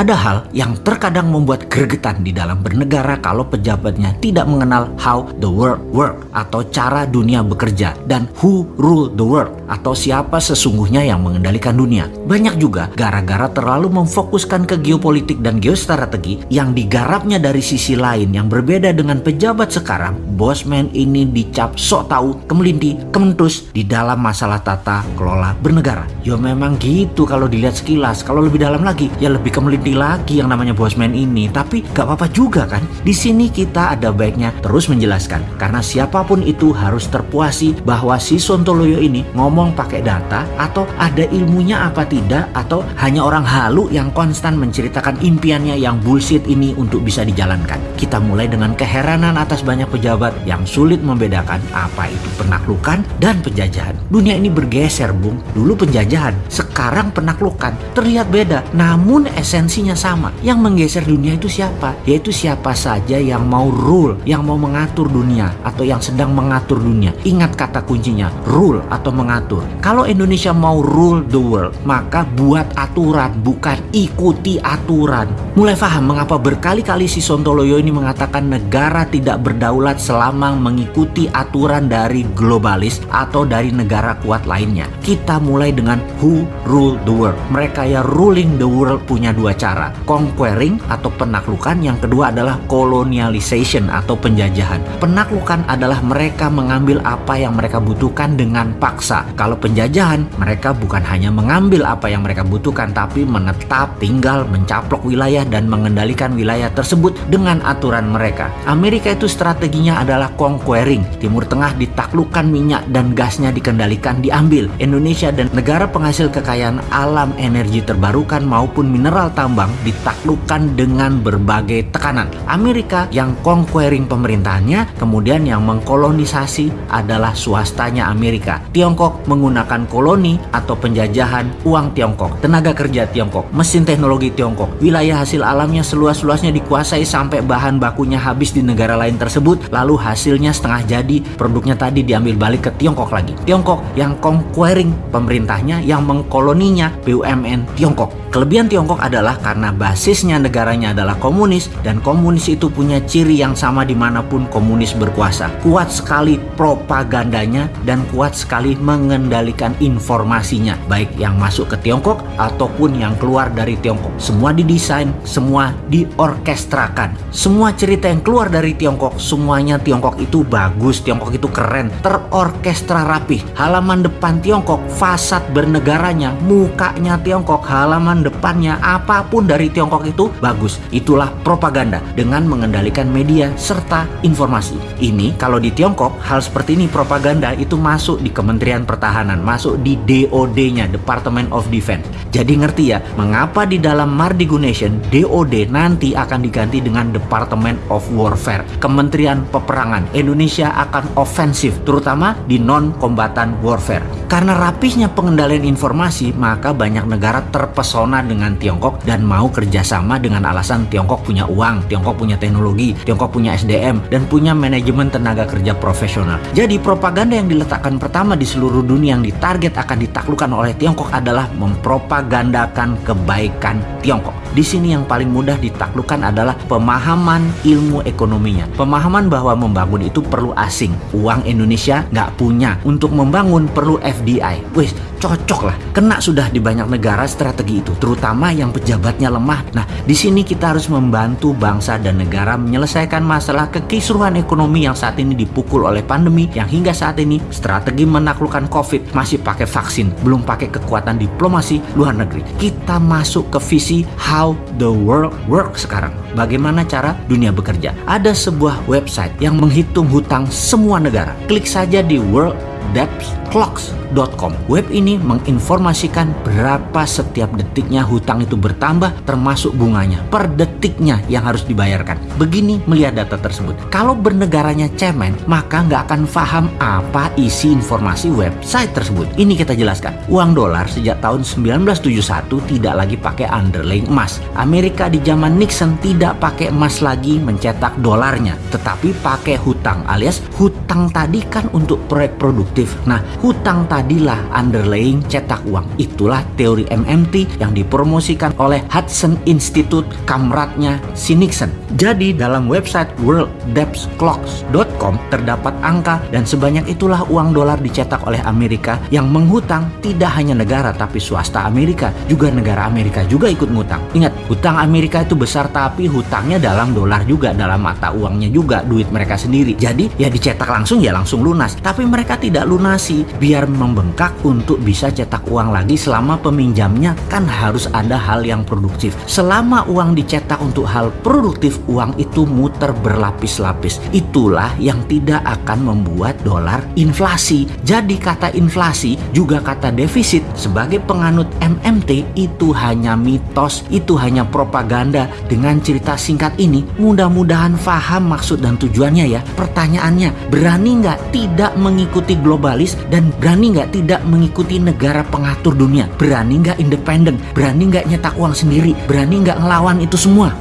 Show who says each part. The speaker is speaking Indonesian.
Speaker 1: Ada hal yang terkadang membuat gregetan di dalam bernegara kalau pejabatnya tidak mengenal how the world work atau cara dunia bekerja dan who rule the world atau siapa sesungguhnya yang mengendalikan dunia. Banyak juga gara-gara terlalu memfokuskan ke geopolitik dan geostrategi yang digarapnya dari sisi lain yang berbeda dengan pejabat sekarang, bosman ini dicap sok tahu, kemelinti, kementus di dalam masalah tata kelola bernegara. Ya memang gitu kalau dilihat sekilas, kalau lebih dalam lagi ya lebih kemelinti lagi yang namanya bosman ini. Tapi gak apa-apa juga kan? Di sini kita ada baiknya terus menjelaskan karena siapa pun itu harus terpuasi bahwa si Sontoloyo ini ngomong pakai data atau ada ilmunya apa tidak atau hanya orang halu yang konstan menceritakan impiannya yang bullshit ini untuk bisa dijalankan. Kita mulai dengan keheranan atas banyak pejabat yang sulit membedakan apa itu penaklukan dan penjajahan. Dunia ini bergeser, Bung. Dulu penjajahan, sekarang penaklukan. Terlihat beda, namun sama. Yang menggeser dunia itu siapa? Yaitu siapa saja yang mau rule, yang mau mengatur dunia atau yang sedang mengatur dunia. Ingat kata kuncinya, rule atau mengatur. Kalau Indonesia mau rule the world, maka buat aturan, bukan ikuti aturan. Mulai paham mengapa berkali-kali si Sontoloyo ini mengatakan negara tidak berdaulat selama mengikuti aturan dari globalis atau dari negara kuat lainnya. Kita mulai dengan who rule the world. Mereka ya ruling the world punya dua cara. Conquering atau penaklukan, yang kedua adalah colonialization atau penjajahan. Penaklukan adalah mereka mengambil apa yang mereka butuhkan dengan paksa. Kalau penjajahan, mereka bukan hanya mengambil apa yang mereka butuhkan, tapi menetap, tinggal, mencaplok wilayah dan mengendalikan wilayah tersebut dengan aturan mereka. Amerika itu strateginya adalah conquering. Timur Tengah ditaklukkan minyak dan gasnya dikendalikan, diambil. Indonesia dan negara penghasil kekayaan alam energi terbarukan maupun mineral tambang ditaklukkan dengan berbagai tekanan. Amerika yang conquering pemerintahannya, kemudian yang mengkolonisasi adalah swastanya Amerika. Tiongkok menggunakan koloni atau penjajahan uang Tiongkok, tenaga kerja Tiongkok, mesin teknologi Tiongkok, wilayah hasil alamnya seluas-luasnya dikuasai sampai bahan bakunya habis di negara lain tersebut, lalu hasilnya setengah jadi, produknya tadi diambil balik ke Tiongkok lagi. Tiongkok yang conquering pemerintahnya, yang mengkoloninya BUMN Tiongkok. Kelebihan Tiongkok adalah karena basisnya negaranya adalah komunis dan komunis itu punya ciri yang sama di mana pun komunis berkuasa. Kuat sekali propagandanya dan kuat sekali mengendalikan informasinya, baik yang masuk ke Tiongkok ataupun yang keluar dari Tiongkok. Semua didesain, semua diorkestrakan. Semua cerita yang keluar dari Tiongkok, semuanya Tiongkok itu bagus, Tiongkok itu keren, terorkestra rapih. Halaman depan Tiongkok, fasad bernegaranya, mukanya Tiongkok, halaman depannya, apa pun dari Tiongkok itu bagus. Itulah propaganda dengan mengendalikan media serta informasi. Ini kalau di Tiongkok, hal seperti ini propaganda itu masuk di Kementerian Pertahanan, masuk di DOD-nya, Department of Defense. Jadi ngerti ya, mengapa di dalam Mardigu Nation, DOD nanti akan diganti dengan Department of Warfare, Kementerian Peperangan. Indonesia akan ofensif, terutama di non-kombatan warfare. Karena rapihnya pengendalian informasi, maka banyak negara terpesona dengan Tiongkok dan mau kerjasama dengan alasan Tiongkok punya uang, Tiongkok punya teknologi, Tiongkok punya SDM, dan punya manajemen tenaga kerja profesional. Jadi propaganda yang diletakkan pertama di seluruh dunia yang ditarget akan ditaklukkan oleh Tiongkok adalah mempropagandakan kebaikan Tiongkok. Di sini yang paling mudah ditaklukkan adalah pemahaman ilmu ekonominya. Pemahaman bahwa membangun itu perlu asing. Uang Indonesia nggak punya. Untuk membangun perlu FDI. Wih, cocok lah. Kena sudah di banyak negara strategi itu. Terutama yang pejabatnya lemah. Nah, di sini kita harus membantu bangsa dan negara menyelesaikan masalah kekisruhan ekonomi yang saat ini dipukul oleh pandemi. Yang hingga saat ini strategi menaklukkan COVID masih pakai vaksin. Belum pakai kekuatan diplomasi luar negeri. Kita masuk ke visi how the world work sekarang. Bagaimana cara dunia bekerja? Ada sebuah website yang menghitung hutang semua negara. Klik saja di World debtclocks.com. Web ini menginformasikan berapa setiap detiknya hutang itu bertambah termasuk bunganya per detiknya yang harus dibayarkan. Begini melihat data tersebut. Kalau bernegaranya cemen, maka nggak akan paham apa isi informasi website tersebut. Ini kita jelaskan. Uang dolar sejak tahun 1971 tidak lagi pakai underlying emas. Amerika di zaman Nixon tidak pakai emas lagi mencetak dolarnya, tetapi pakai hutang alias hutang tadi kan untuk proyek produktif produktif. Nah, hutang tadilah underlying cetak uang. Itulah teori MMT yang dipromosikan oleh Hudson Institute kamratnya si Nixon. Jadi dalam website worlddebtclocks.com terdapat angka dan sebanyak itulah uang dolar dicetak oleh Amerika yang menghutang tidak hanya negara tapi swasta Amerika, juga negara Amerika juga ikut ngutang. Ingat, hutang Amerika itu besar tapi hutangnya dalam dolar juga, dalam mata uangnya juga, duit mereka sendiri. Jadi ya dicetak langsung ya langsung lunas. Tapi mereka tidak lunasi biar membengkak untuk bisa cetak uang lagi selama peminjamnya kan harus ada hal yang produktif. Selama uang dicetak untuk hal produktif, uang itu muter berlapis-lapis. Itulah yang tidak akan membuat dolar inflasi. Jadi kata inflasi juga kata defisit sebagai penganut MMT itu hanya mitos, itu hanya propaganda. Dengan cerita singkat ini, mudah-mudahan paham maksud dan tujuannya ya. Pertanyaannya, berani nggak tidak mengikuti globalis dan berani nggak tidak mengikuti negara pengatur dunia? Berani nggak independen? Berani nggak nyetak uang sendiri? Berani nggak ngelawan itu semua?